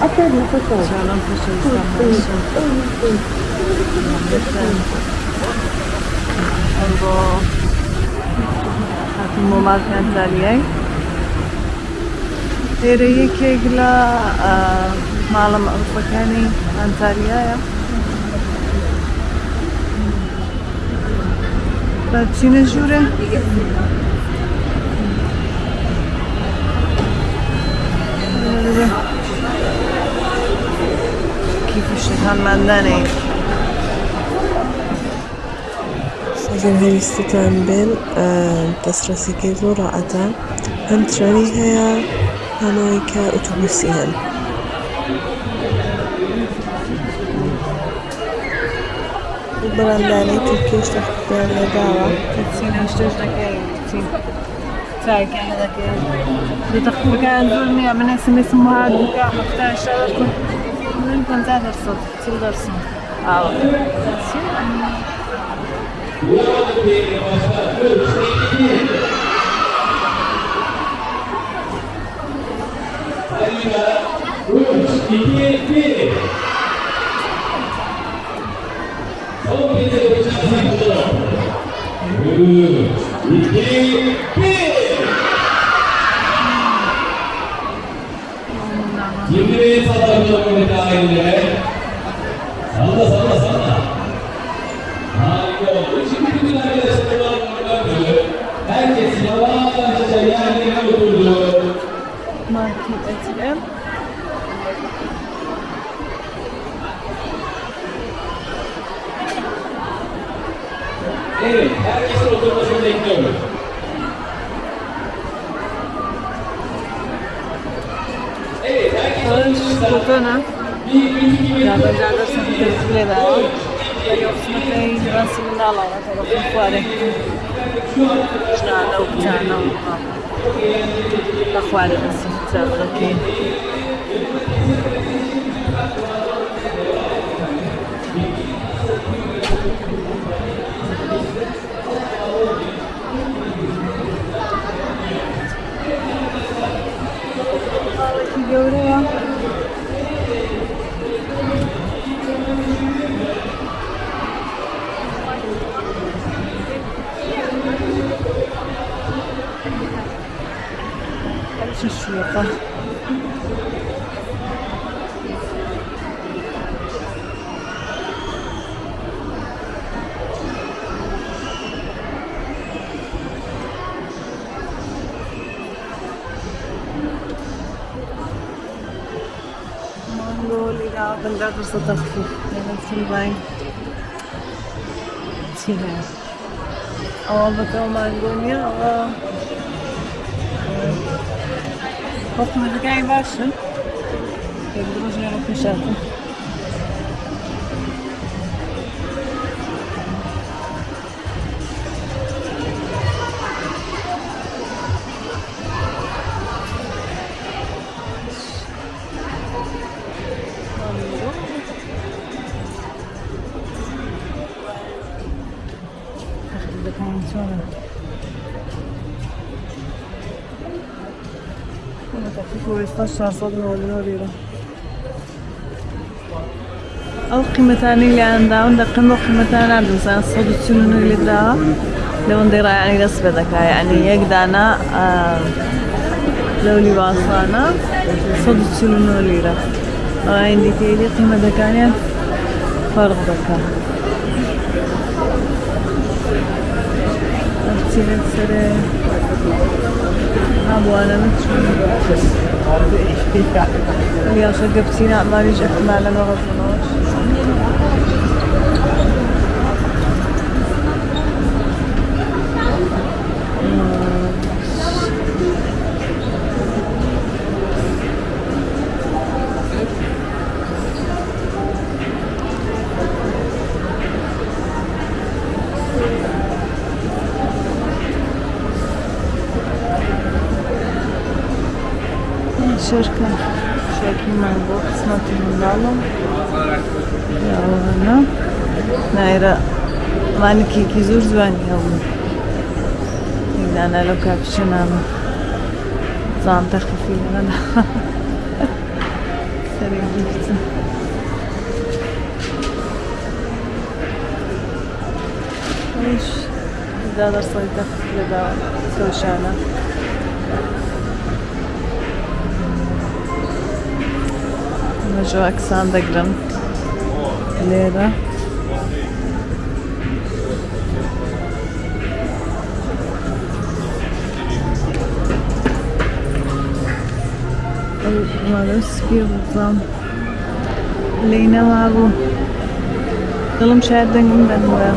paşa dur, dur, dur. Albo takim مندني سجن هاي استتان بين تسرسي كيزو رأتا هم تراني هيا هانويكا أتوبوسيان برانداني تركيش تخبيان لدعوة تسينا اشتوش دكي تسين تاي كان دكي بتخبي كان دولني من اسم اسمه 괜찮았어 즐거웠어 아우 그렇지 eles são tão fofos. ainda assim bem. Sim, é. Oh, bateu uma agonia. Oh. Posso me de aí embaixo? Eu vou jogar ao fechado. ويستشعر صدره والنور أو قيمتان اللي عندها عندها قيمة قيمتان عندها مثلا الصوت السنون اللي داها لو نديرها يعني نسبة ذكاء يعني يقدانا آه لو لي باصانا صوت السنون اللي دا عندي تيلي قيمة ذكاء فرق ذكاء Nefsi Nefsere Ha bu arada Ya şu gıbtina Allah yücek Mâlen ve шерка, шерки манго, смотри, мангало, ялана, наира, манки кизур звани ялана, игдана ло капшинама, зам тахфифи ялана, сари гифтин. Iş, daha da sayıda, daha da köşene. ئەکسان دەگرن لێرە مالو سپی بزڵام لی نەمابوو دڵم شاید دەنگم دەنوە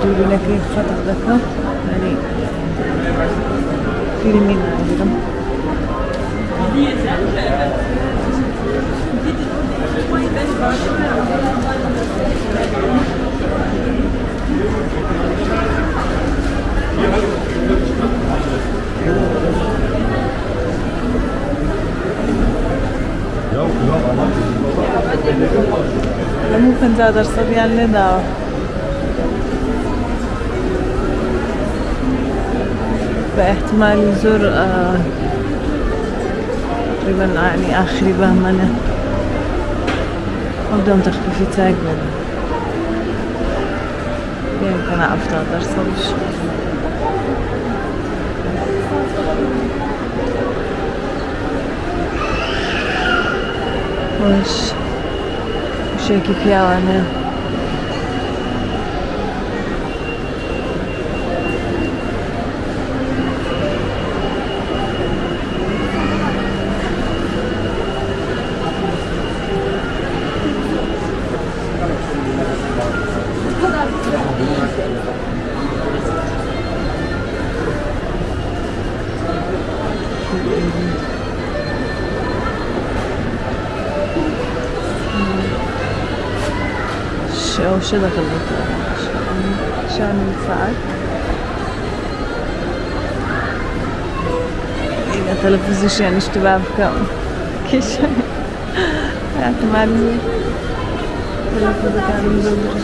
دووربینەکەی خەتق دەکەم ینی فیلمی ناگرم هەموو پەنجا دەرسەدیان لێداوە بە احتمالی زۆر تقریبا يعني آخری بەهمەنە ئەو دەم تەخفیفی چاک بێنە achei que que ela, né? شێکی پیاوانە أو شو دخل شان ساعات إذا تلفزيون اشتباه بكم كيش احتمال تلفز كان مزوج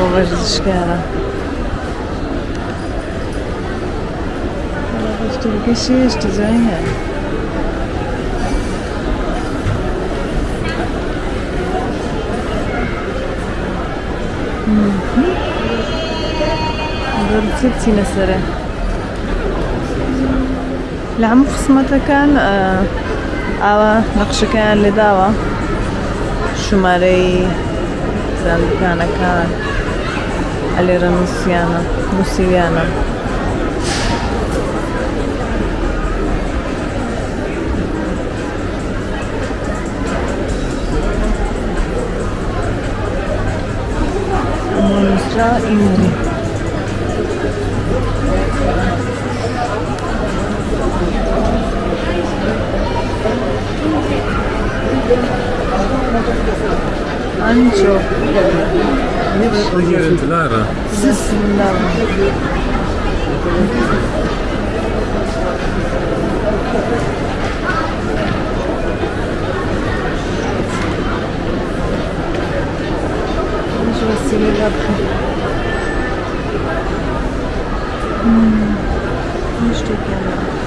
اسمه جو سائل ورزشية ورزشكارة اشتري شيء اشتزعيها ضربتي نسرة. لعم خصمتها كان آه ئاوا نەقشەکەیان لێداوە Alera Luciana, Luciana. Nuestra Thank you. ancho Clara. Je vais. Hmm. Je te calme.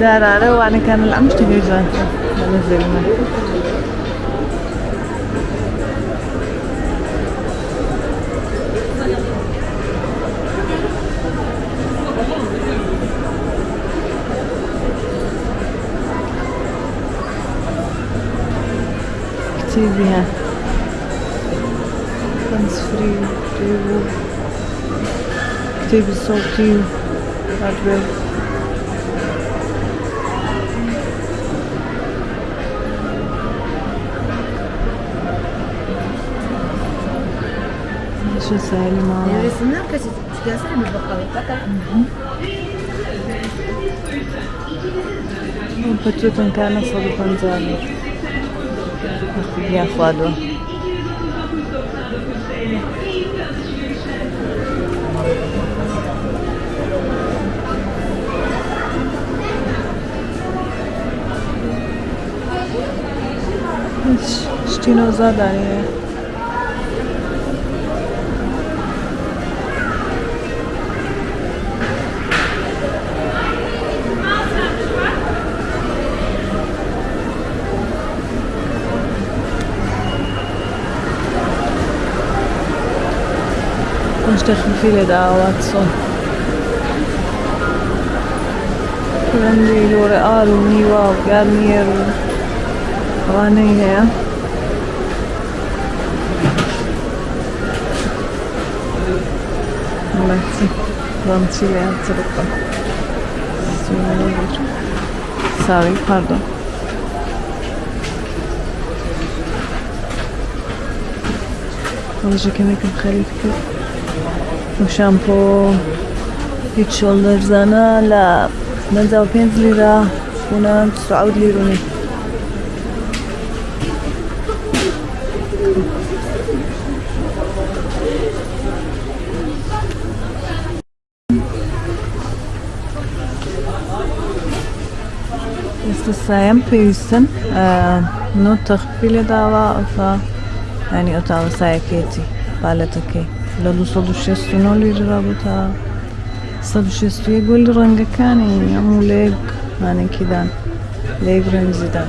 دارارة وأنا كان العم اشتهي جانتا نزلنا كتير بها هاندز فري às vezes. eu mala. Ja jestem na kasie, Gisele mi pochwali, taka. Mhm. Poczytam kanał sobie pan zamiast. Minha fladła. Dinosaur Daniel. יש תכף ילדה או עצום. כולם כאילו ריאל וניו ואו גרמייר ואני היה. Mantı. Mantıyla yatırıkla. Sarı pardon. alacak emek mukalifti. Bu şampo 3 dolar zana la. Menza 5 lira. Buna 9 lira. پیوستن نو تخفیل داوا افا يعني أتعب سايكيتي بالتكي لدو صدو شستو نولي رابطة صدو شستو يقول رنجا كان يعمو ليج يعني كده ليج رمزي ده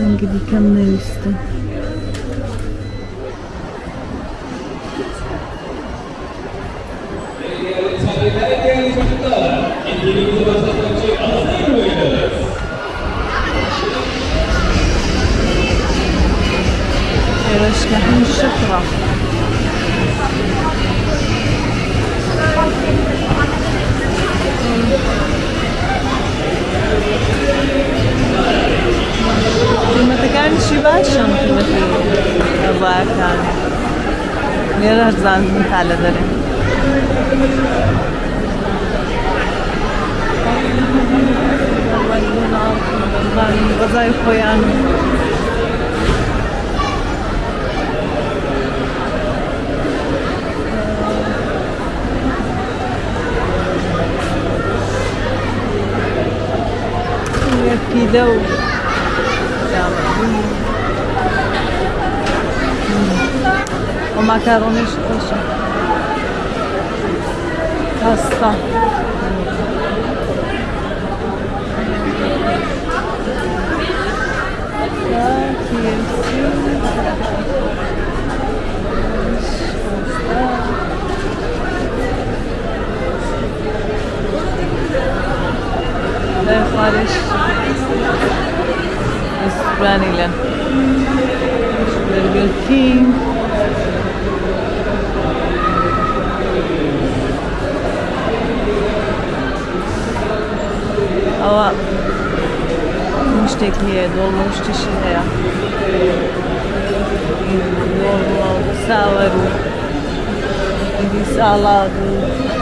انجدي كم نيسته Değerli نحن الشفرة المتكان شباشم خدمتي ڕزاکان لێرە هەرزان تالە دەرێن هرزان مثال دري غزاي خويانو كده و ومعكروني شقوشة Oh, Little bit pink. tekniğe, dolmuş çeşinlere. Normal, sağlarım, sağlarım.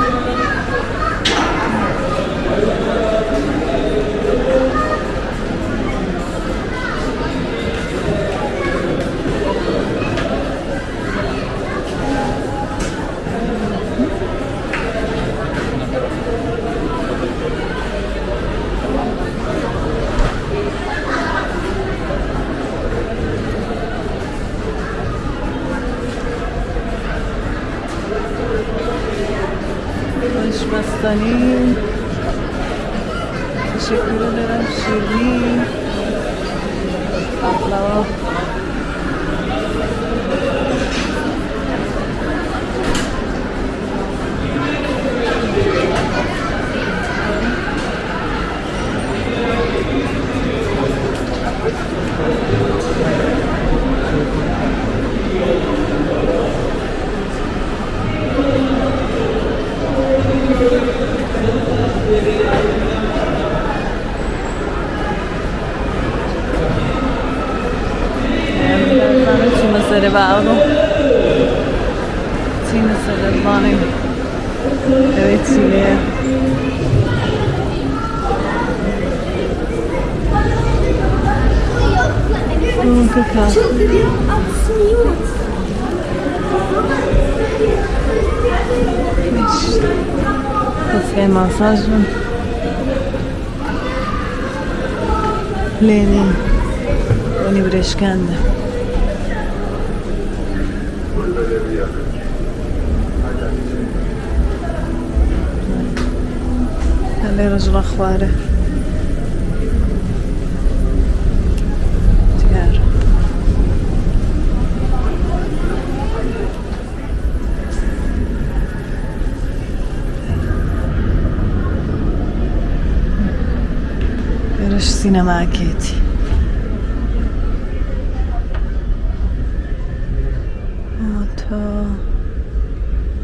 Ini, teşekkür dalam seni Allah прекрасно. После массажа Lenin Unibreşken'de. Ela era de lá fora. Sinema Katie. Oto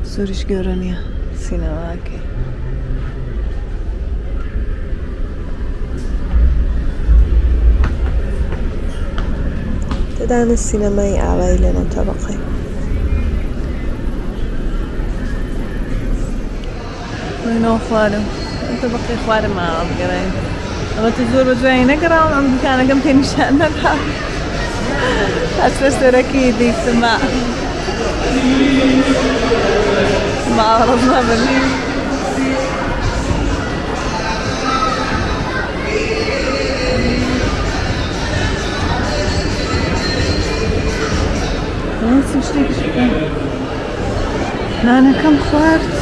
Zürich görünüyor sinema Katie. تدعم السينمائي أعوائلنا طبقي خوارم؟ أنت بقي خوارم ما تزور بجوين نقرا عم كان قم تاني شأن نقرا أسفل أكيد سماع ما عرضنا بال ناس مش ليك شكرا أنا كم خوارت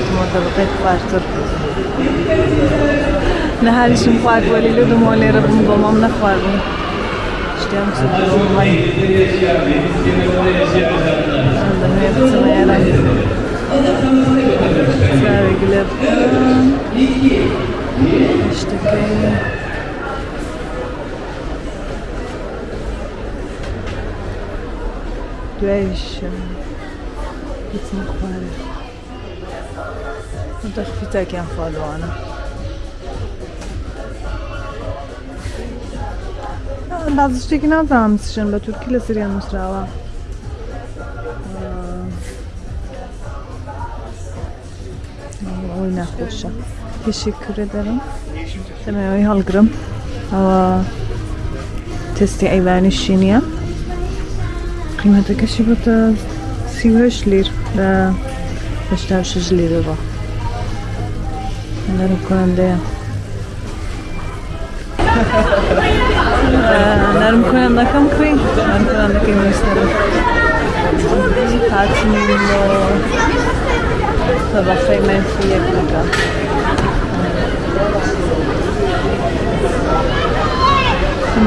atmosferă pastor. Ne hal și fac valile de mole răbun gomam na fac. Știam să luăm mai. Să ne să mai era. Să regle. İşte böyle. Döş. Gitmek var. فالو انا بعض شتێکی نازانم سشن بە تورکی لە سریان نووسراوە ئەوی ناخۆشە پێشی کوورە دەرم دەمەوەی هەڵگرم ئەوە تستی ئەیوانی شینیە قیمەتەکەشی بۆتە سیهش لیر لە هشتا شش لیرەوە Bunların Kur'an'da ee, Narim Kur'an'da kam kuy? Narim Kur'an'da kim isterim? Tatminlo Sabah saymayın suya kaka.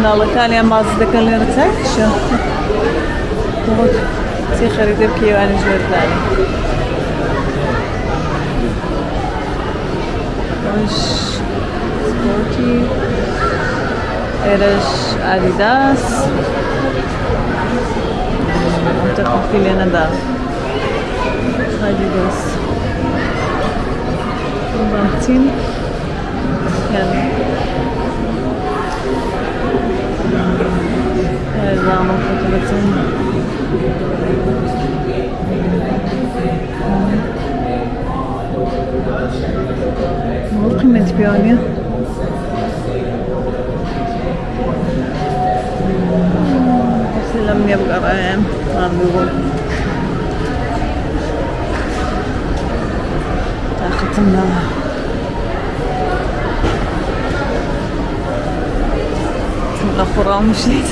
Nalakalia mazda kalır tek şu. Çok. Çok harika bir kıyafet verdiler. umas sporty, eras Adidas, muita confilha da Adidas, Bantin, Era é. é, uma fotografação. بيونيا بس لم يبقى رأيهم ما بيقول. ختمنا الأخرى مشيت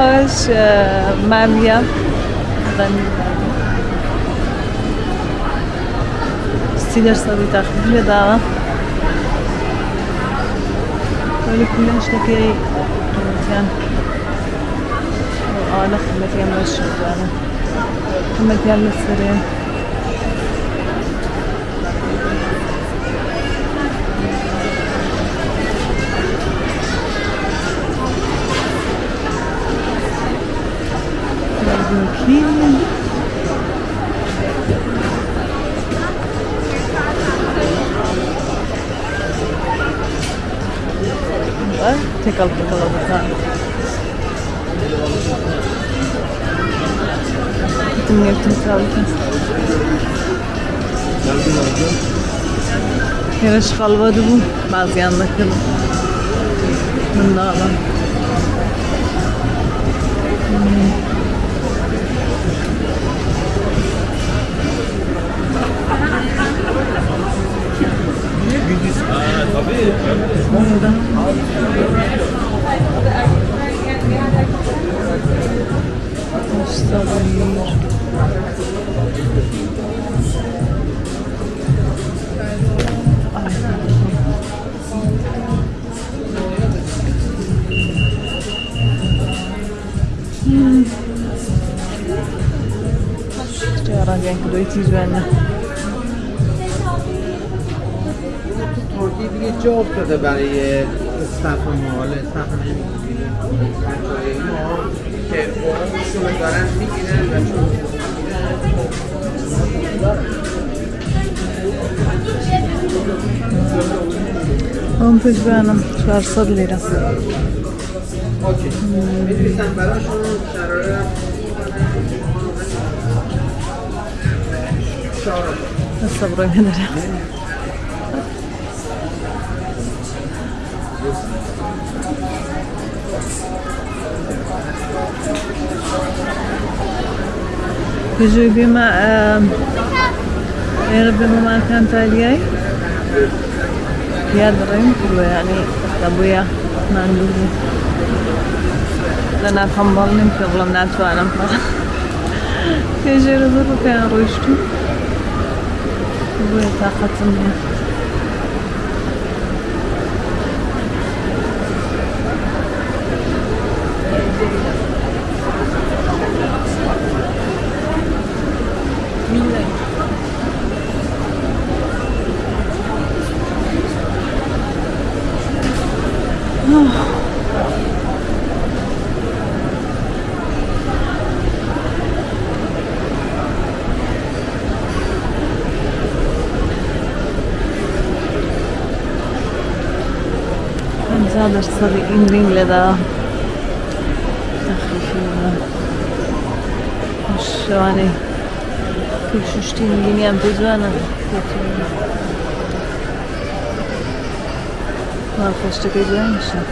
إيش مامية غني ستيدر صبي تاخذ لي دارة. ولي كلش لكي قيمتين أنا خدمتين من الشغلانة خدمتين للسرير Bakayım. Var. Tek alıp kalabalık. Gittim yaptım sağlıklı. Yarış kalmadı bu. Kübra Hanım, çarşı lirası. Hmm. Nasıl buraya gelirim? Güzel bir ma... Eğer bir ma kantaliyay. يا درين كله يعني أبويا ما عنده لنا خمبرني في غلم ناتو أنا يجي رزق كان روشتو. أبويا طاقة مني ringling leather شانه پیشوشتین گینی هم بزنم من خوشتا بزن میشم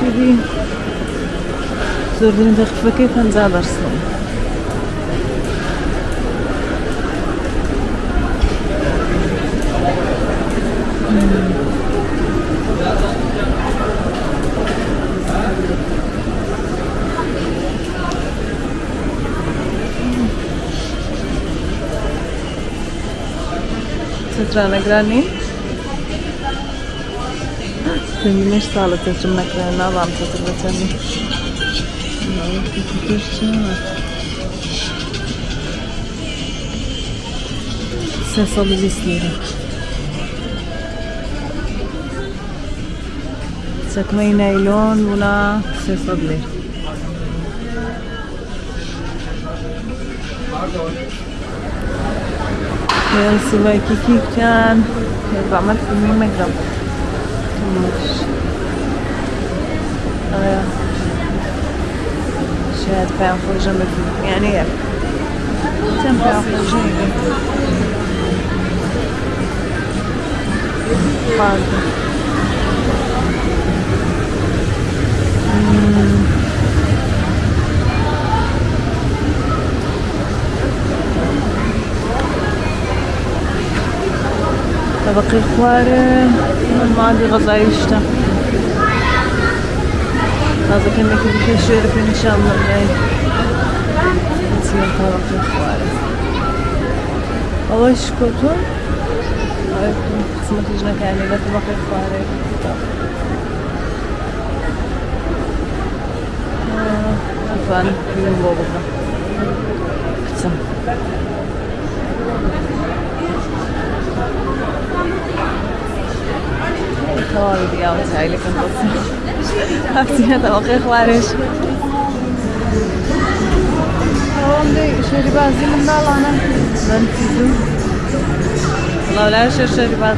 شدی زوردین دقیقه که پنزه برسنم Ranagranny. Zenginleş sağlık tırnaklarını alan tırnaklarını. Ses alıcı isteyelim. سكمي نايلون ولا سيصد لير سیوای کیکیکیان بعمل فيلمين مقدم مش آه. شاهد فيها فرجة مثل يعني تم فيها فرجة Pardon. طبقي خواري ما عندي غزا يشتا هذا كنا كده شيرك إن شاء الله جاي تصير طبقي خواري أول شكوتون قسمة لجنة كاملة طبقي خواري عفوا في بوبا كتم خواري يا وتعي لك انت هفتي طبقي خوارش عندي شربات زي من انا بنفيدو والله لا شر شربات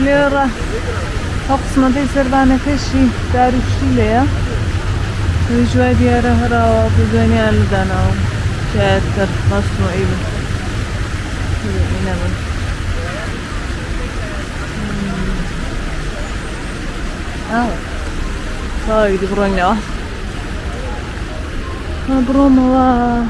ليرة أقسم دي سردانة كشي دارو شيليا ويجوا ديارة هراوة بدنيا لدانا شاتر مصنوع إيبا إنما آه هاي دي برونيا برونيا